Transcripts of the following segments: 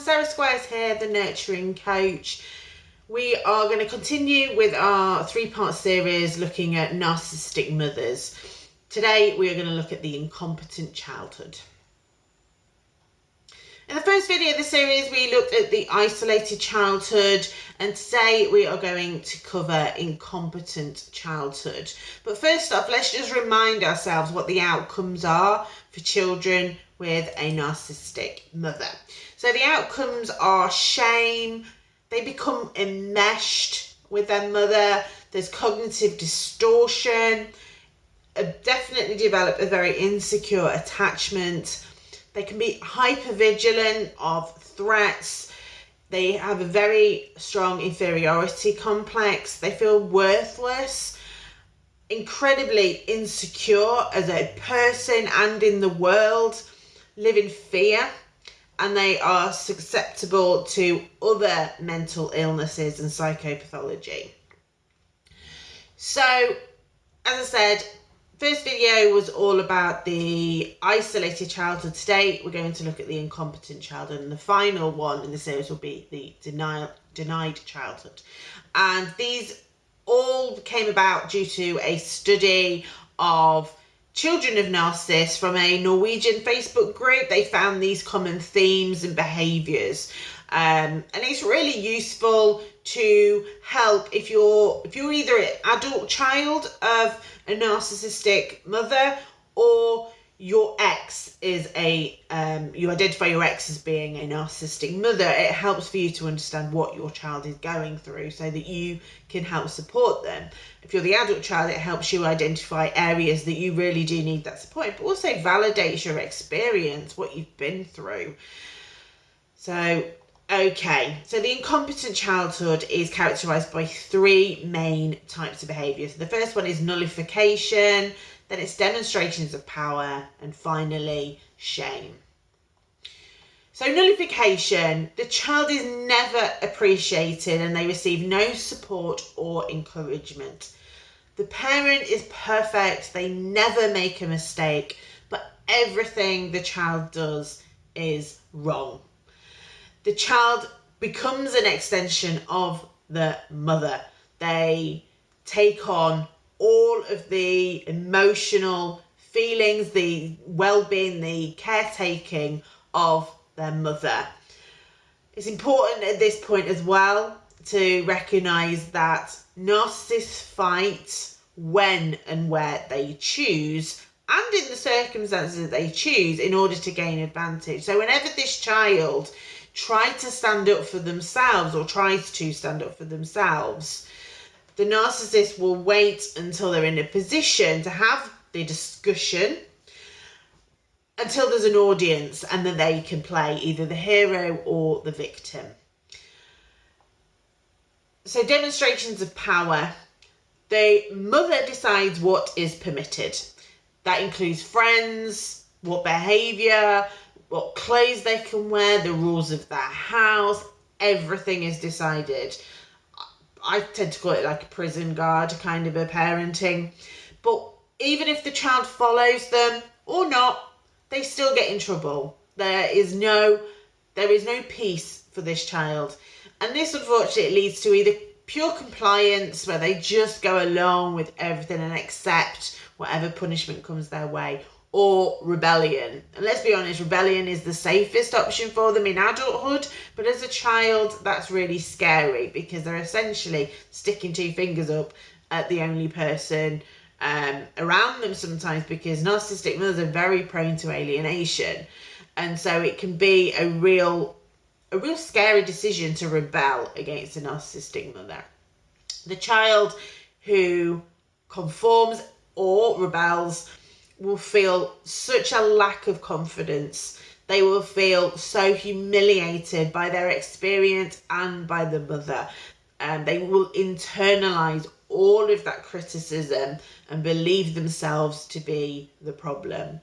Sarah Squires here, the Nurturing Coach. We are going to continue with our three part series looking at narcissistic mothers. Today we are going to look at the incompetent childhood. In the first video of the series, we looked at the isolated childhood, and today we are going to cover incompetent childhood. But first off, let's just remind ourselves what the outcomes are for children with a narcissistic mother. So the outcomes are shame, they become enmeshed with their mother, there's cognitive distortion, definitely develop a very insecure attachment. They can be hyper vigilant of threats. They have a very strong inferiority complex. They feel worthless, incredibly insecure as a person and in the world, live in fear, and they are susceptible to other mental illnesses and psychopathology. So, as I said, First video was all about the isolated childhood state. We're going to look at the incompetent childhood and the final one in the series will be the denial, denied childhood. And these all came about due to a study of children of narcissists from a Norwegian Facebook group. They found these common themes and behaviours. Um, and it's really useful to help if you're if you're either an adult child of a narcissistic mother or your ex is a um, you identify your ex as being a narcissistic mother it helps for you to understand what your child is going through so that you can help support them. If you're the adult child it helps you identify areas that you really do need that support but also validates your experience what you've been through. So Okay, so the incompetent childhood is characterized by three main types of behavior. So the first one is nullification, then it's demonstrations of power, and finally, shame. So, nullification, the child is never appreciated and they receive no support or encouragement. The parent is perfect, they never make a mistake, but everything the child does is wrong the child becomes an extension of the mother. They take on all of the emotional feelings, the well being, the caretaking of their mother. It's important at this point as well to recognize that narcissists fight when and where they choose and in the circumstances that they choose in order to gain advantage. So, whenever this child tries to stand up for themselves or tries to stand up for themselves, the narcissist will wait until they're in a position to have the discussion until there's an audience and then they can play either the hero or the victim. So, demonstrations of power. The mother decides what is permitted. That includes friends, what behaviour, what clothes they can wear, the rules of their house, everything is decided. I tend to call it like a prison guard kind of a parenting. But even if the child follows them or not, they still get in trouble. There is no there is no peace for this child. And this unfortunately leads to either pure compliance where they just go along with everything and accept whatever punishment comes their way or rebellion. And let's be honest, rebellion is the safest option for them in adulthood, but as a child, that's really scary because they're essentially sticking two fingers up at the only person um, around them sometimes because narcissistic mothers are very prone to alienation. And so it can be a real a real scary decision to rebel against a narcissistic mother. The child who conforms or rebels will feel such a lack of confidence. They will feel so humiliated by their experience and by the mother. And they will internalize all of that criticism and believe themselves to be the problem.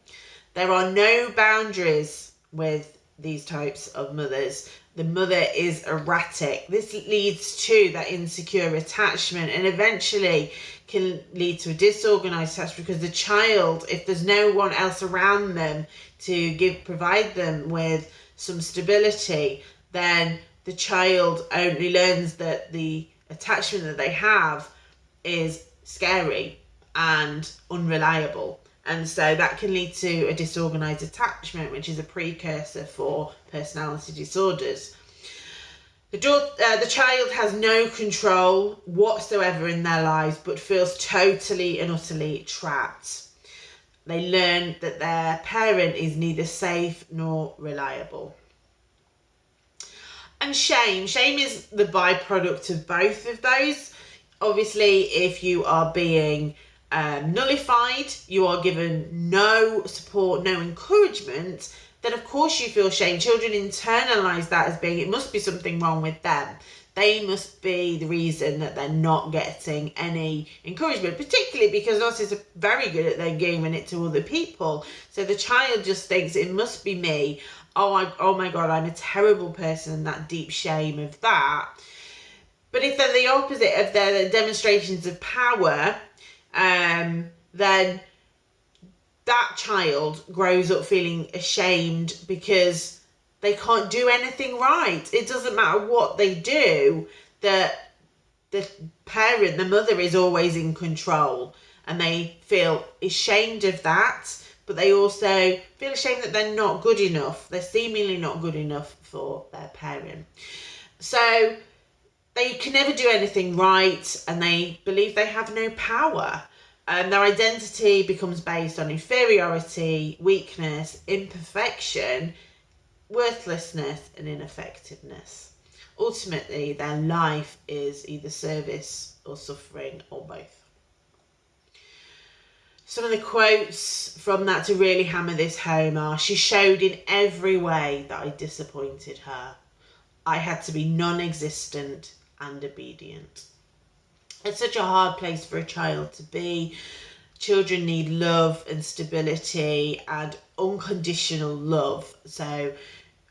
There are no boundaries with these types of mothers. The mother is erratic. This leads to that insecure attachment and eventually can lead to a disorganized attachment because the child, if there's no one else around them to give provide them with some stability, then the child only learns that the attachment that they have is scary and unreliable. And so that can lead to a disorganized attachment, which is a precursor for personality disorders. The, uh, the child has no control whatsoever in their lives, but feels totally and utterly trapped. They learn that their parent is neither safe nor reliable. And shame. Shame is the byproduct of both of those. Obviously, if you are being um, nullified, you are given no support, no encouragement, then of course you feel shame. Children internalize that as being it must be something wrong with them. They must be the reason that they're not getting any encouragement, particularly because narcissists are very good at then giving it to other people. So the child just thinks it must be me. Oh, I, oh my God, I'm a terrible person. That deep shame of that. But if they're the opposite of their demonstrations of power, um, then that child grows up feeling ashamed because they can't do anything right. It doesn't matter what they do, that the parent, the mother is always in control and they feel ashamed of that, but they also feel ashamed that they're not good enough. They're seemingly not good enough for their parent. So they can never do anything right and they believe they have no power. And their identity becomes based on inferiority, weakness, imperfection, worthlessness, and ineffectiveness. Ultimately, their life is either service or suffering or both. Some of the quotes from that to really hammer this home are She showed in every way that I disappointed her. I had to be non existent and obedient. It's such a hard place for a child to be. Children need love and stability and unconditional love. So,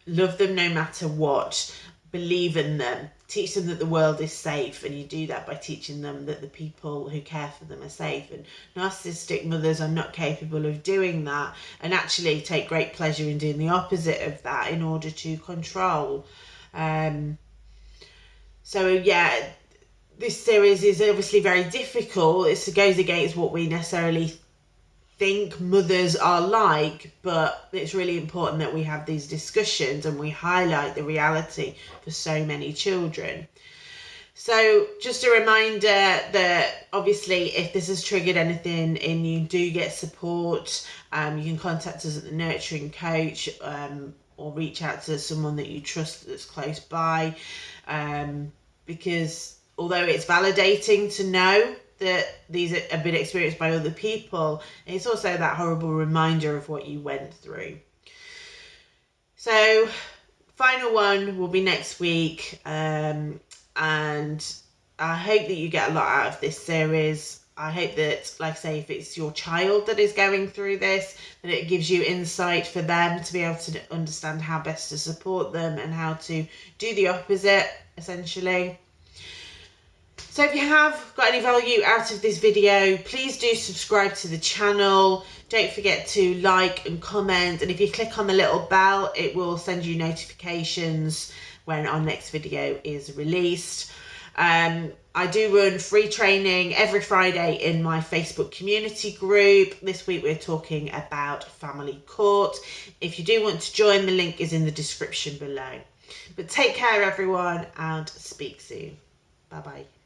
love them no matter what, believe in them, teach them that the world is safe, and you do that by teaching them that the people who care for them are safe. And narcissistic mothers are not capable of doing that and actually take great pleasure in doing the opposite of that in order to control. Um, so yeah, this series is obviously very difficult. It goes against what we necessarily think mothers are like, but it's really important that we have these discussions and we highlight the reality for so many children. So, just a reminder that obviously, if this has triggered anything and you, do get support. Um, you can contact us at the Nurturing Coach um, or reach out to someone that you trust that's close by um, because although it's validating to know that these have been experienced by other people, it's also that horrible reminder of what you went through. So, final one will be next week, um, and I hope that you get a lot out of this series. I hope that, like I say, if it's your child that is going through this, that it gives you insight for them to be able to understand how best to support them and how to do the opposite, essentially. So if you have got any value out of this video, please do subscribe to the channel. Don't forget to like and comment. And if you click on the little bell, it will send you notifications when our next video is released. Um, I do run free training every Friday in my Facebook community group. This week we're talking about family court. If you do want to join, the link is in the description below. But take care everyone and speak soon. Bye bye.